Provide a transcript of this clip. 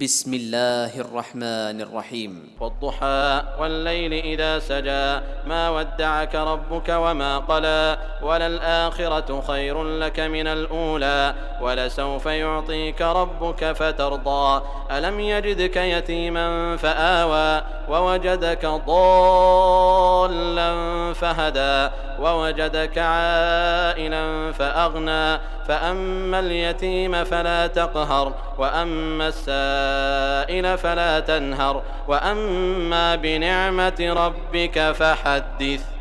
بسم الله الرحمن الرحيم. والضحى والليل إذا سجى ما ودعك ربك وما قلى وللآخرة خير لك من الأولى ولسوف يعطيك ربك فترضى. ألم يجدك يتيما فآوى ووجدك ضالا. فهدى ووجدك عائلا فأغنى فأما اليتيم فلا تقهر وأما السائل فلا تنهر وأما بنعمة ربك فحدث